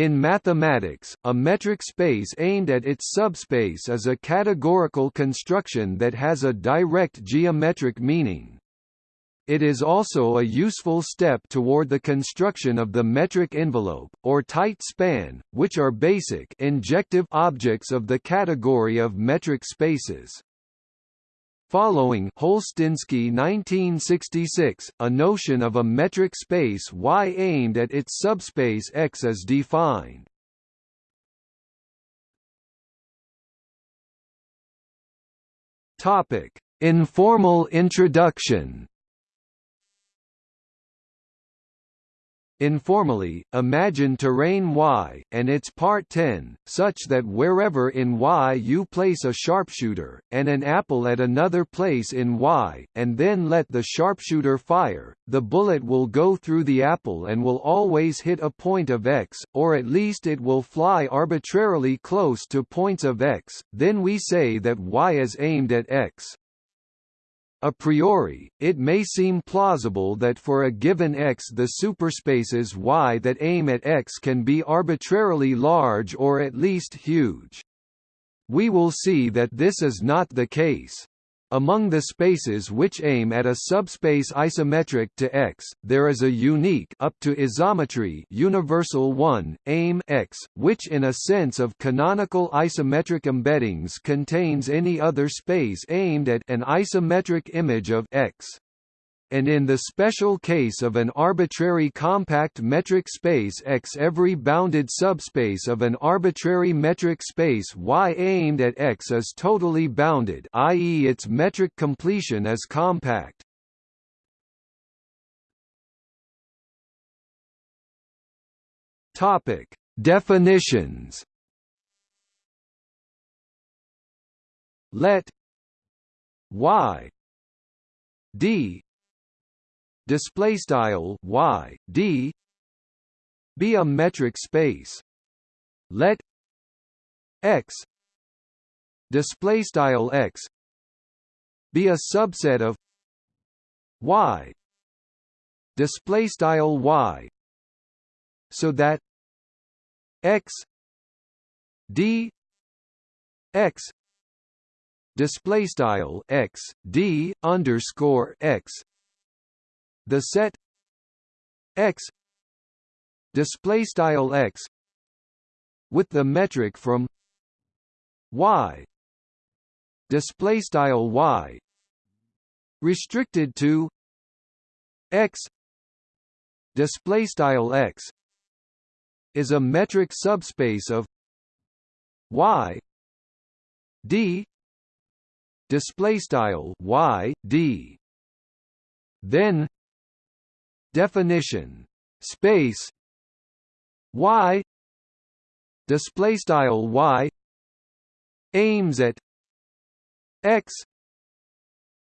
In mathematics, a metric space aimed at its subspace is a categorical construction that has a direct geometric meaning. It is also a useful step toward the construction of the metric envelope, or tight span, which are basic injective objects of the category of metric spaces. Following Holsztyński 1966, a notion of a metric space Y aimed at its subspace X is defined. Topic: Informal introduction. Informally, imagine terrain Y, and its part 10, such that wherever in Y you place a sharpshooter, and an apple at another place in Y, and then let the sharpshooter fire, the bullet will go through the apple and will always hit a point of X, or at least it will fly arbitrarily close to points of X, then we say that Y is aimed at X. A priori, it may seem plausible that for a given X the superspaces Y that aim at X can be arbitrarily large or at least huge. We will see that this is not the case. Among the spaces which aim at a subspace isometric to X, there is a unique up to isometry universal one, aim X, which in a sense of canonical isometric embeddings contains any other space aimed at an isometric image of X and in the special case of an arbitrary compact metric space X every bounded subspace of an arbitrary metric space Y aimed at X is totally bounded i.e. its metric completion is compact. Topic: Definitions. Let y d display style y d. Be a metric space. Let x display style x be a subset of y. Display style y. So that x d x display style x d underscore x the set x display style x with the metric from y display style y restricted to x display style x is a metric subspace of y d display style y d. Then Definition. Space. Y. Display style y. Aims at x.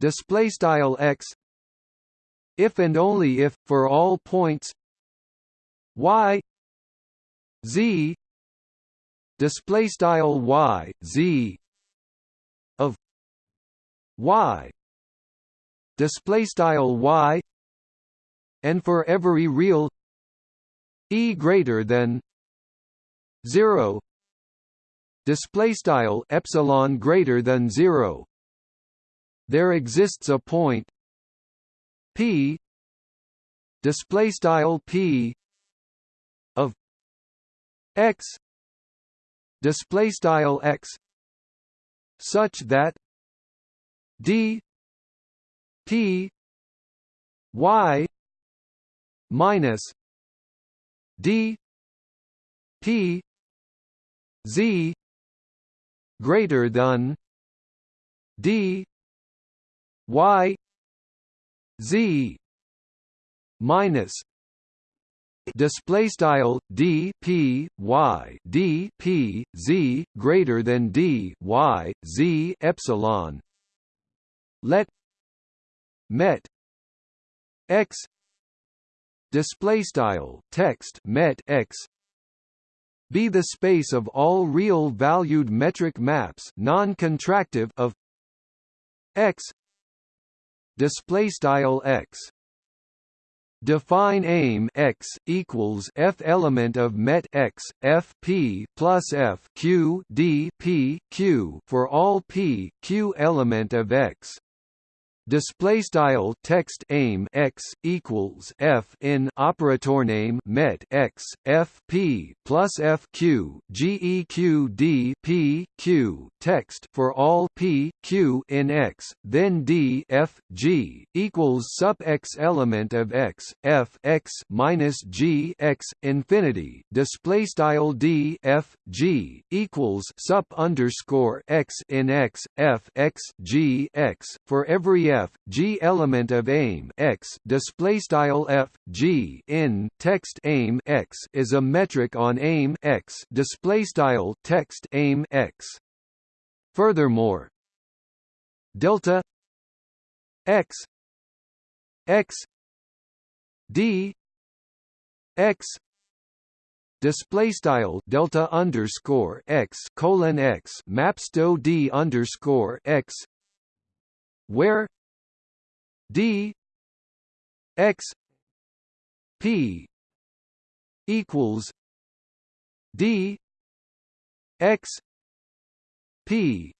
Display style x. If and only if for all points. Y. Z. Display style y z. Of y. Display style y and for every real e greater than 0 display style epsilon greater than 0 there exists a point p display style p of x display style x such that d p y minus d p z greater than d y z minus display style d p y d p z greater than d y z epsilon. Let met x display style text met x be the space of all real valued metric maps non-contractive of x display style x Define aim x equals f element of met x f p plus f q d p q for all p q element of x display style text aim x equals f in operator name met x f p plus f q g e q d p q text for all p q in x then d f g equals sup x element of x f x minus g x infinity. Display style d f g equals sup underscore x in x f x g x for every f g element of aim x display style f g in text aim x is a metric on aim x display style text aim x. Furthermore delta x x d x display style delta underscore x colon x maps to d underscore x where d x p equals d x p.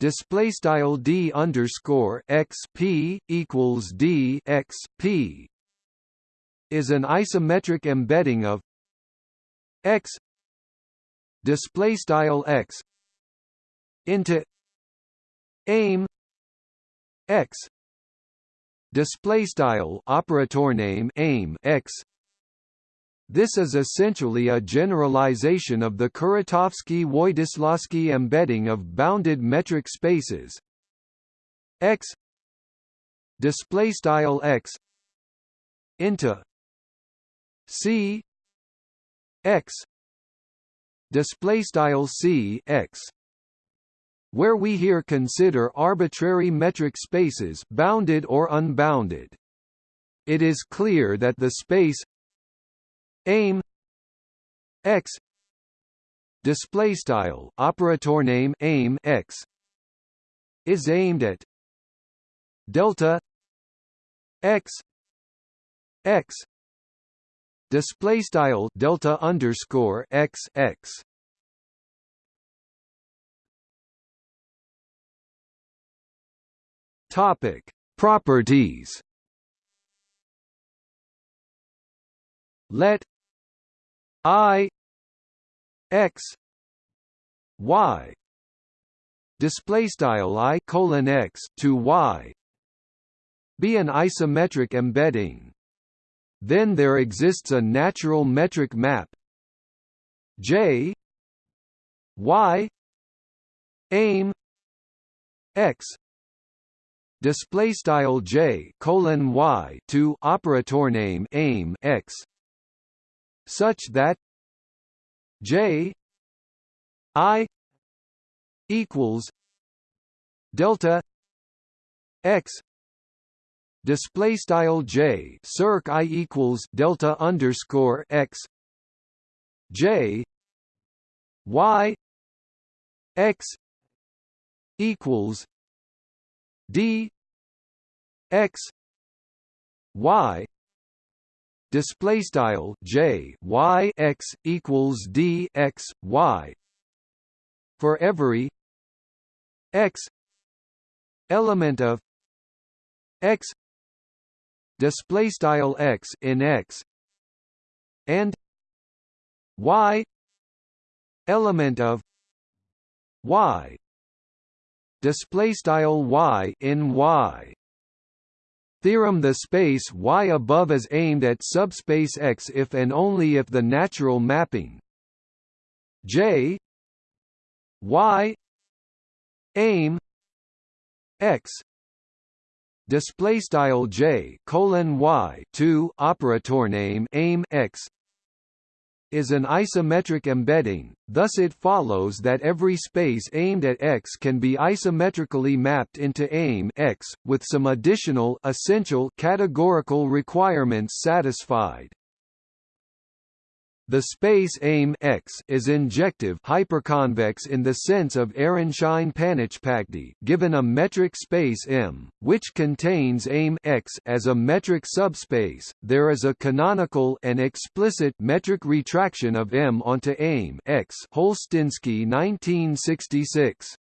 Display style d underscore x p equals d x p is an isometric embedding of x. Display style x into aim x display style operator name aim x. This is essentially a generalization of the Kuratowski-Wojdysławski embedding of bounded metric spaces. X. Display style x. Into c. X. Display style c x where we here consider arbitrary metric spaces bounded or unbounded. It is clear that the space aim x display style operator name aim x is aimed at delta x x display style delta underscore x x Topic: Properties. Let I x y display style i colon x to y be an isometric embedding. Then there exists a natural metric map J y aim x display style j colon y to operator name aim x such that j i equals delta x display style j circ i equals delta underscore x j y x equals d x y display style j y x equals d x y for every x element of x display style x in x and y element of y display style y in y Theorem The space Y above is aimed at subspace X if and only if the natural mapping J Y aim X display style J colon Y to operator name aim X is an isometric embedding, thus it follows that every space aimed at X can be isometrically mapped into aim X, with some additional essential categorical requirements satisfied. The space AIM X is injective hyperconvex in the sense of Aronszajn-Panitchpakdi given a metric space M, which contains AIM X as a metric subspace. There is a canonical and explicit metric retraction of M onto AIM X. Holsztyński 1966.